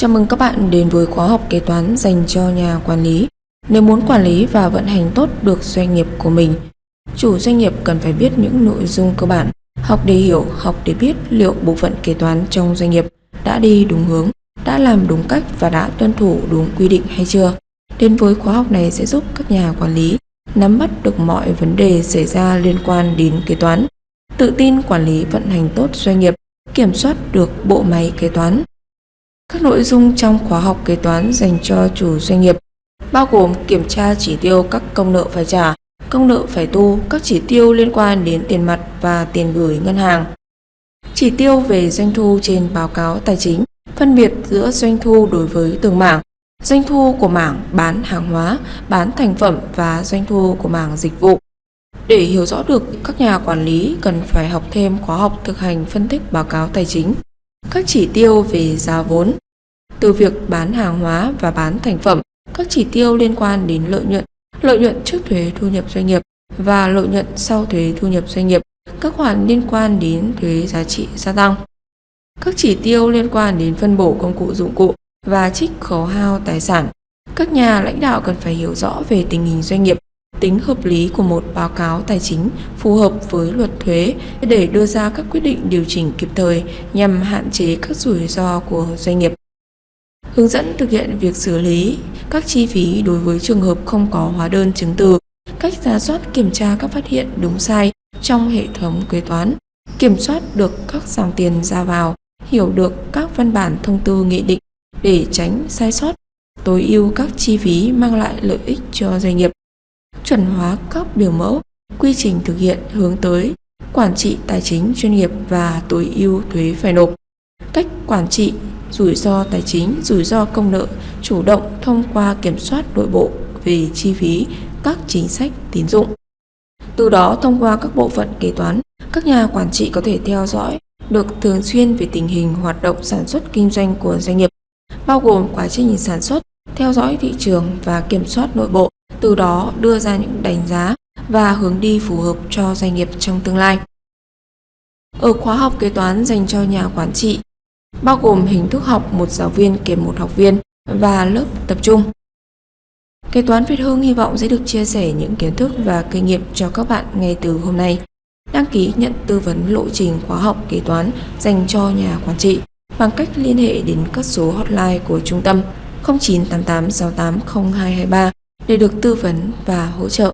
Chào mừng các bạn đến với khóa học kế toán dành cho nhà quản lý. Nếu muốn quản lý và vận hành tốt được doanh nghiệp của mình, chủ doanh nghiệp cần phải biết những nội dung cơ bản, học để hiểu, học để biết liệu bộ phận kế toán trong doanh nghiệp đã đi đúng hướng, đã làm đúng cách và đã tuân thủ đúng quy định hay chưa. Đến với khóa học này sẽ giúp các nhà quản lý nắm bắt được mọi vấn đề xảy ra liên quan đến kế toán, tự tin quản lý vận hành tốt doanh nghiệp, kiểm soát được bộ máy kế toán. Các nội dung trong khóa học kế toán dành cho chủ doanh nghiệp bao gồm kiểm tra chỉ tiêu các công nợ phải trả, công nợ phải tu, các chỉ tiêu liên quan đến tiền mặt và tiền gửi ngân hàng. Chỉ tiêu về doanh thu trên báo cáo tài chính, phân biệt giữa doanh thu đối với từng mảng, doanh thu của mảng bán hàng hóa, bán thành phẩm và doanh thu của mảng dịch vụ. Để hiểu rõ được, các nhà quản lý cần phải học thêm khóa học thực hành phân tích báo cáo tài chính, các chỉ tiêu về giá vốn, từ việc bán hàng hóa và bán thành phẩm, các chỉ tiêu liên quan đến lợi nhuận, lợi nhuận trước thuế thu nhập doanh nghiệp và lợi nhuận sau thuế thu nhập doanh nghiệp, các khoản liên quan đến thuế giá trị gia tăng. Các chỉ tiêu liên quan đến phân bổ công cụ dụng cụ và trích khấu hao tài sản. Các nhà lãnh đạo cần phải hiểu rõ về tình hình doanh nghiệp, tính hợp lý của một báo cáo tài chính phù hợp với luật thuế để đưa ra các quyết định điều chỉnh kịp thời nhằm hạn chế các rủi ro của doanh nghiệp. Hướng dẫn thực hiện việc xử lý các chi phí đối với trường hợp không có hóa đơn chứng từ, cách giả soát kiểm tra các phát hiện đúng sai trong hệ thống kế toán, kiểm soát được các dòng tiền ra vào, hiểu được các văn bản thông tư nghị định để tránh sai sót, tối ưu các chi phí mang lại lợi ích cho doanh nghiệp, chuẩn hóa các biểu mẫu, quy trình thực hiện hướng tới quản trị tài chính chuyên nghiệp và tối ưu thuế phải nộp, cách quản trị rủi ro tài chính, rủi ro công nợ, chủ động thông qua kiểm soát nội bộ về chi phí, các chính sách tín dụng. Từ đó thông qua các bộ phận kế toán, các nhà quản trị có thể theo dõi được thường xuyên về tình hình hoạt động sản xuất kinh doanh của doanh nghiệp, bao gồm quá trình sản xuất, theo dõi thị trường và kiểm soát nội bộ, từ đó đưa ra những đánh giá và hướng đi phù hợp cho doanh nghiệp trong tương lai. Ở khóa học kế toán dành cho nhà quản trị, bao gồm hình thức học một giáo viên kèm một học viên và lớp tập trung. Kế toán Việt Hương hy vọng sẽ được chia sẻ những kiến thức và kinh nghiệm cho các bạn ngay từ hôm nay. Đăng ký nhận tư vấn lộ trình khóa học kế toán dành cho nhà quản trị bằng cách liên hệ đến các số hotline của trung tâm 0988 680223 để được tư vấn và hỗ trợ.